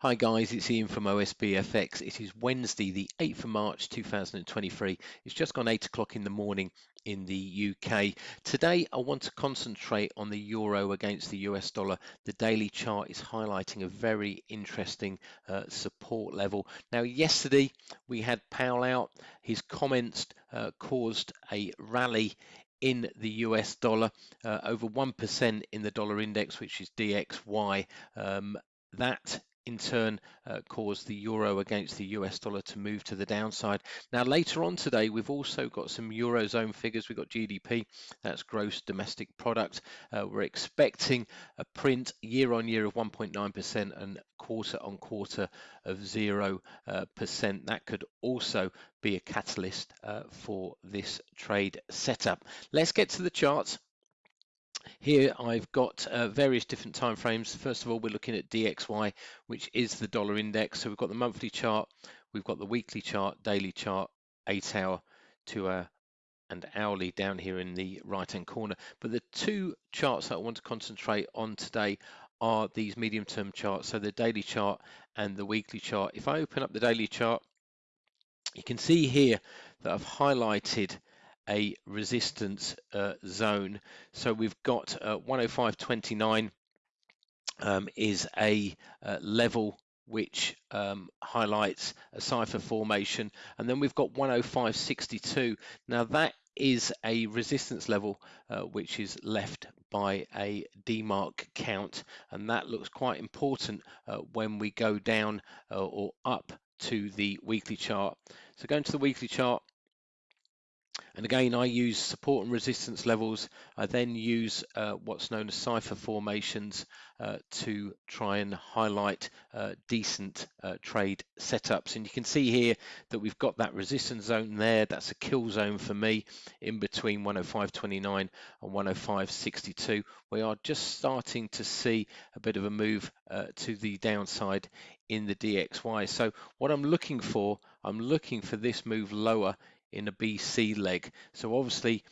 Hi guys, it's Ian from OSBFX. It is Wednesday, the 8th of March 2023. It's just gone 8 o'clock in the morning in the UK. Today I want to concentrate on the euro against the US dollar. The daily chart is highlighting a very interesting uh, support level. Now yesterday we had Powell out. His comments uh, caused a rally in the US dollar, uh, over 1% in the dollar index, which is DXY. Um, that in turn uh, caused the euro against the US dollar to move to the downside. Now later on today we've also got some eurozone figures. We've got GDP, that's gross domestic product. Uh, we're expecting a print year on year of 1.9% and quarter on quarter of 0%. Uh, that could also be a catalyst uh, for this trade setup. Let's get to the charts. Here I've got uh, various different time frames. First of all, we're looking at DXY, which is the dollar index. So we've got the monthly chart, we've got the weekly chart, daily chart, eight hour, two hour, and hourly down here in the right hand corner. But the two charts that I want to concentrate on today are these medium term charts. So the daily chart and the weekly chart. If I open up the daily chart, you can see here that I've highlighted a resistance uh, zone. So we've got uh, 105.29 um, is a uh, level which um, highlights a cipher formation. And then we've got 105.62 now that is a resistance level uh, which is left by a DeMark count. And that looks quite important uh, when we go down uh, or up to the weekly chart. So going to the weekly chart and again, I use support and resistance levels. I then use uh, what's known as cipher formations uh, to try and highlight uh, decent uh, trade setups. And you can see here that we've got that resistance zone there. That's a kill zone for me in between 105.29 and 105.62. We are just starting to see a bit of a move uh, to the downside in the DXY. So what I'm looking for, I'm looking for this move lower in a BC leg. So obviously,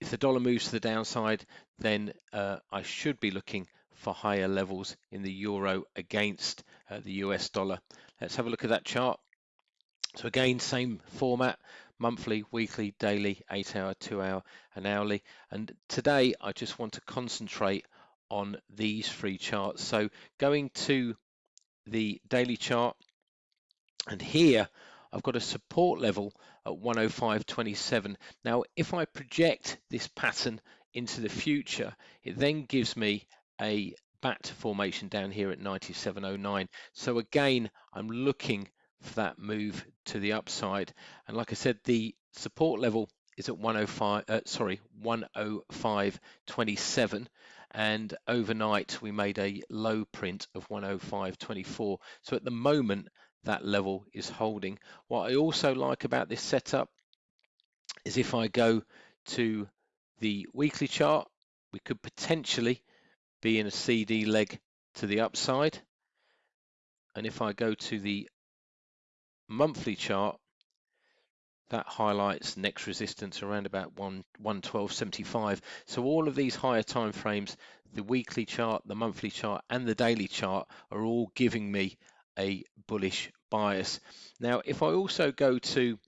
if the dollar moves to the downside, then uh, I should be looking for higher levels in the euro against uh, the US dollar. Let's have a look at that chart. So again, same format, monthly, weekly, daily, eight hour, two hour, and hourly. And today I just want to concentrate on these three charts. So going to the daily chart, and here I've got a support level at 105.27. Now, if I project this pattern into the future, it then gives me a bat formation down here at 97.09. So again, I'm looking for that move to the upside. And like I said, the support level is at 105, uh, sorry, 105.27 and overnight we made a low print of 105.24 so at the moment that level is holding. What I also like about this setup is if I go to the weekly chart, we could potentially be in a CD leg to the upside. And if I go to the monthly chart, that highlights next resistance around about 1 112.75 so all of these higher time frames the weekly chart the monthly chart and the daily chart are all giving me a bullish bias. Now, if I also go to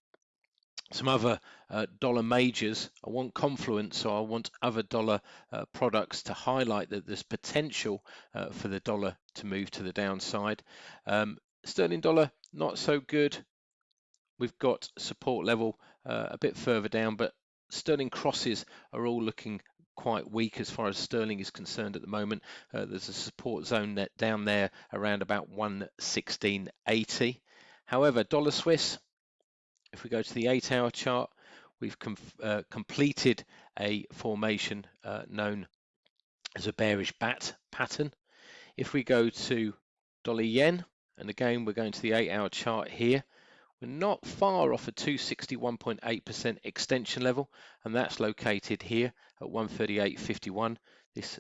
some other uh, dollar majors, I want confluence, so I want other dollar uh, products to highlight that there's potential uh, for the dollar to move to the downside. Um, sterling dollar, not so good. We've got support level uh, a bit further down, but sterling crosses are all looking quite weak as far as sterling is concerned at the moment. Uh, there's a support zone that down there around about 116.80. However, dollar Swiss, if we go to the eight hour chart, we've com uh, completed a formation uh, known as a bearish bat pattern. If we go to dollar yen, and again, we're going to the eight hour chart here, we're not far off a 261.8% extension level, and that's located here at 138.51. This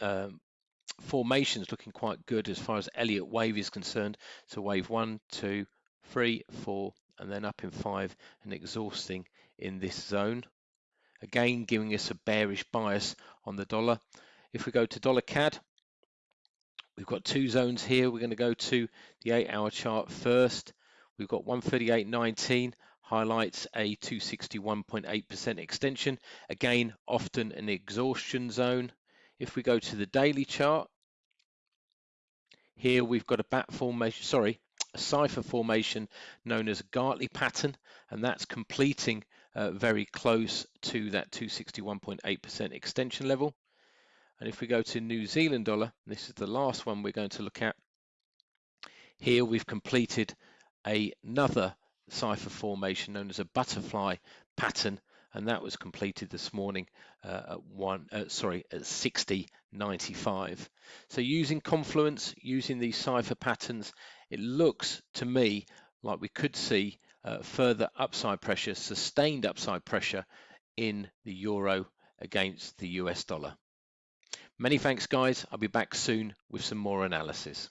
um, formation is looking quite good as far as Elliott wave is concerned. So wave one, two, three, four, and then up in five and exhausting in this zone. Again, giving us a bearish bias on the dollar. If we go to dollar CAD, We've got two zones here. We're going to go to the eight hour chart first. We've got 138.19 highlights a 261.8% extension. Again, often an exhaustion zone. If we go to the daily chart, here we've got a bat formation, sorry, a cipher formation known as Gartley pattern, and that's completing uh, very close to that 261.8% extension level. And if we go to New Zealand dollar, this is the last one we're going to look at. Here we've completed another cipher formation known as a butterfly pattern and that was completed this morning uh, at one uh, sorry at 60.95 so using confluence using these cipher patterns it looks to me like we could see uh, further upside pressure sustained upside pressure in the euro against the US dollar. Many thanks guys. I'll be back soon with some more analysis